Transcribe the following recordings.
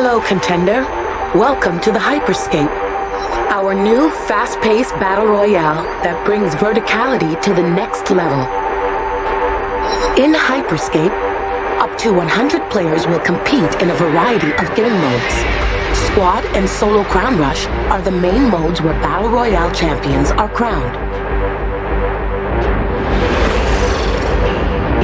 Hello, contender. Welcome to the Hyperscape, our new fast-paced battle royale that brings verticality to the next level. In Hyperscape, up to 100 players will compete in a variety of game modes. Squad and Solo Crown Rush are the main modes where Battle Royale champions are crowned.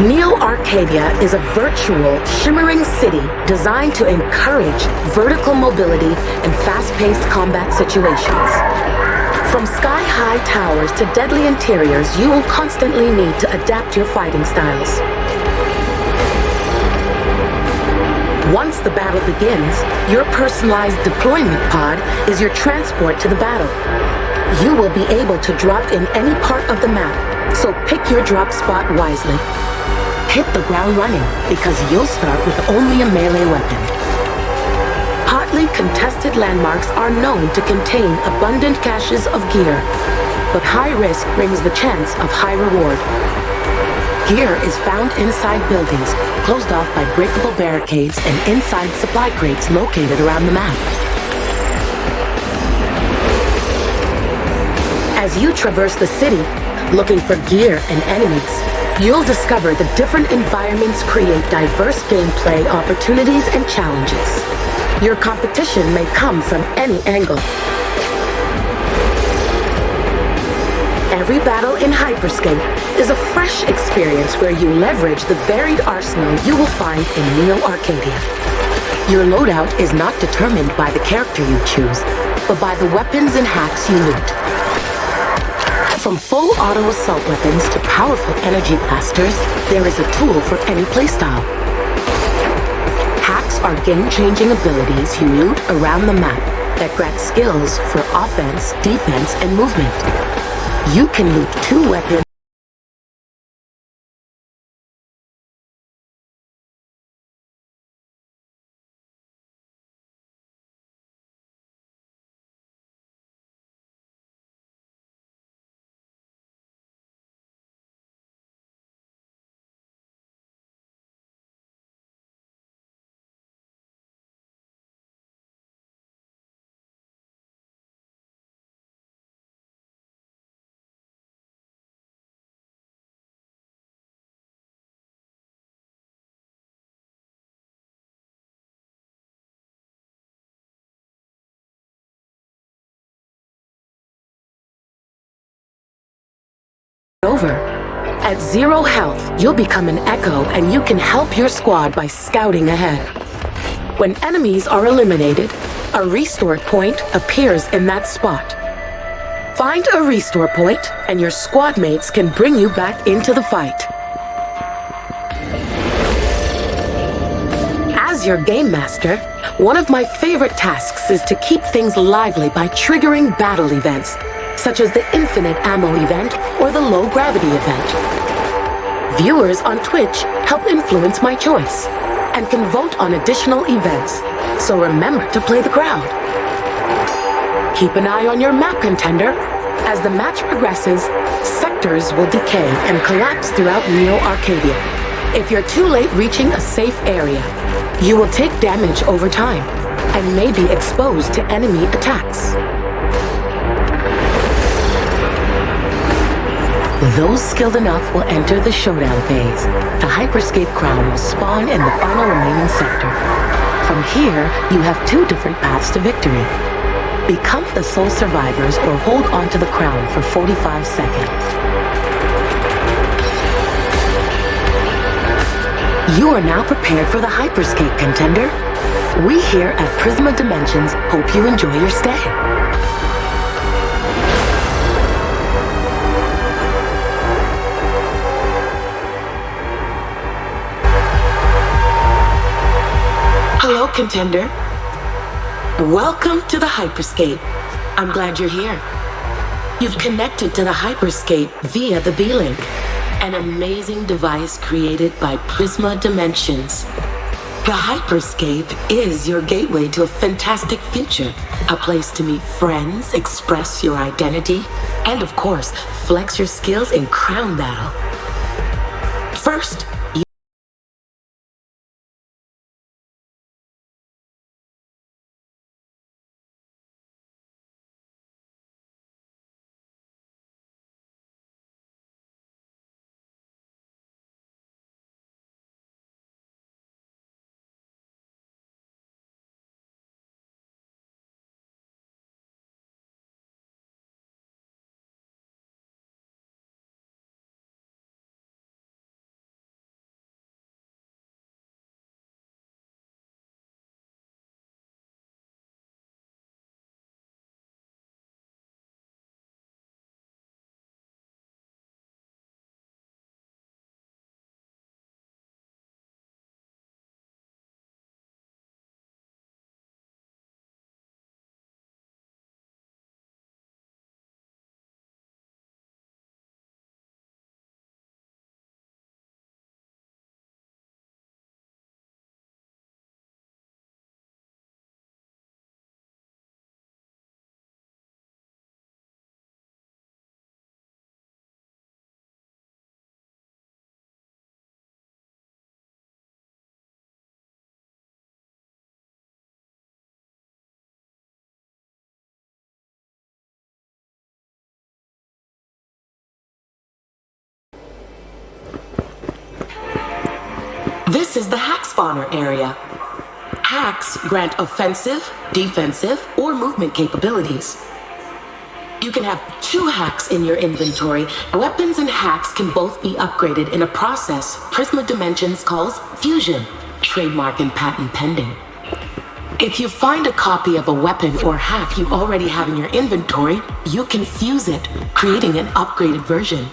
Neo Arcadia is a virtual, shimmering city designed to encourage vertical mobility and fast-paced combat situations. From sky-high towers to deadly interiors, you will constantly need to adapt your fighting styles. Once the battle begins, your personalized deployment pod is your transport to the battle. You will be able to drop in any part of the map, so pick your drop spot wisely hit the ground running because you'll start with only a melee weapon. Hotly contested landmarks are known to contain abundant caches of gear, but high risk brings the chance of high reward. Gear is found inside buildings, closed off by breakable barricades and inside supply crates located around the map. As you traverse the city, looking for gear and enemies, You'll discover the different environments create diverse gameplay opportunities and challenges. Your competition may come from any angle. Every battle in Hyperscape is a fresh experience where you leverage the varied arsenal you will find in Neo Arcadia. Your loadout is not determined by the character you choose, but by the weapons and hacks you loot. From full auto assault weapons to powerful energy blasters, there is a tool for any playstyle. Hacks are game-changing abilities you loot around the map that grant skills for offense, defense, and movement. You can loot two weapons over. At zero health, you'll become an Echo and you can help your squad by scouting ahead. When enemies are eliminated, a restore point appears in that spot. Find a restore point and your squad mates can bring you back into the fight. As your game master, one of my favorite tasks is to keep things lively by triggering battle events such as the Infinite Ammo event or the Low Gravity event. Viewers on Twitch help influence my choice and can vote on additional events, so remember to play the crowd. Keep an eye on your map contender. As the match progresses, sectors will decay and collapse throughout Neo Arcadia. If you're too late reaching a safe area, you will take damage over time and may be exposed to enemy attacks. Those skilled enough will enter the showdown phase. The Hyperscape Crown will spawn in the final remaining sector. From here, you have two different paths to victory. Become the sole survivors or hold onto the crown for 45 seconds. You are now prepared for the Hyperscape contender. We here at Prisma Dimensions hope you enjoy your stay. Contender. Welcome to the Hyperscape. I'm glad you're here. You've connected to the Hyperscape via the B-Link, an amazing device created by Prisma Dimensions. The Hyperscape is your gateway to a fantastic future, a place to meet friends, express your identity, and of course, flex your skills in crown battle. First, This is the hack spawner area. Hacks grant offensive, defensive, or movement capabilities. You can have two hacks in your inventory. Weapons and hacks can both be upgraded in a process Prisma Dimensions calls fusion, trademark and patent pending. If you find a copy of a weapon or hack you already have in your inventory, you can fuse it, creating an upgraded version.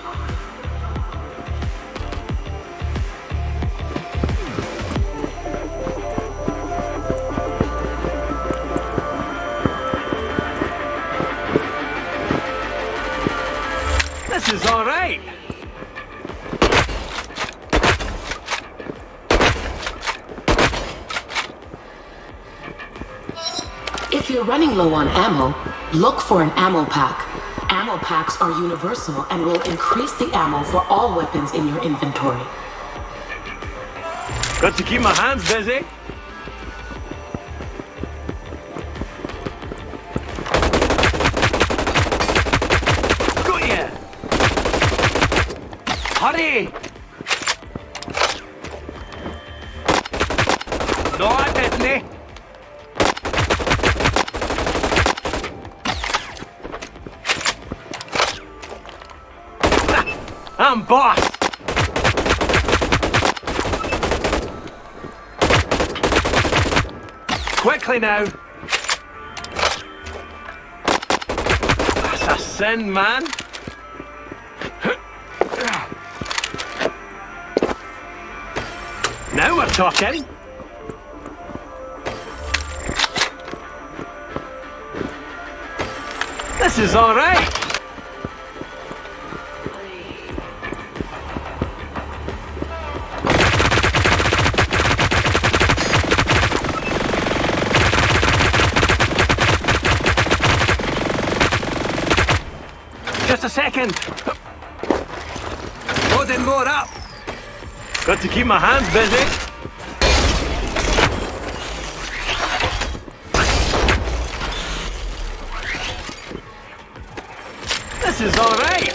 This is all right. If you're running low on ammo, look for an ammo pack. Ammo packs are universal and will increase the ammo for all weapons in your inventory. Got to keep my hands busy. No, I didn't. I'm boss! Quickly now! That's a sin, man! We're talking! This is alright! Just a second. Loading more up. Got to keep my hands busy. Is all right.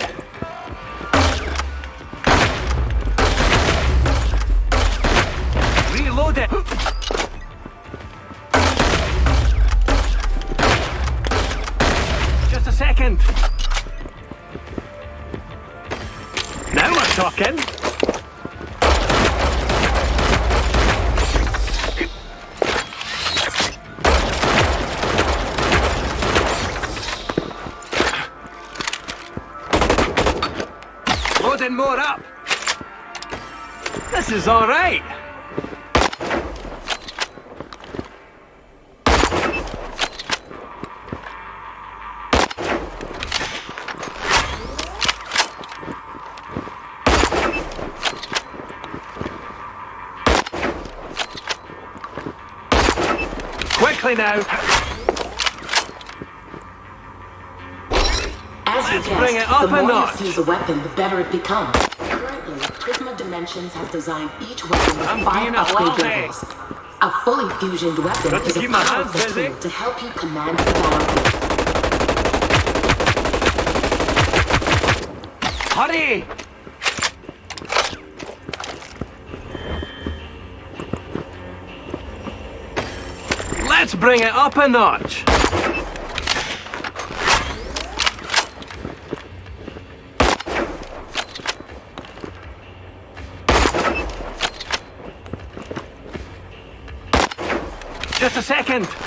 Loading more up. This is all right. Quickly now. As Let's guessed, bring it up the more notch. you fuse a weapon, the better it becomes. Currently, Prisma Dimensions has designed each weapon with I'm five a upgrade levels. A fully fusioned weapon is a keep my hands powerful busy. tool to help you command the battlefield. Hurry! Let's bring it up a notch. A second.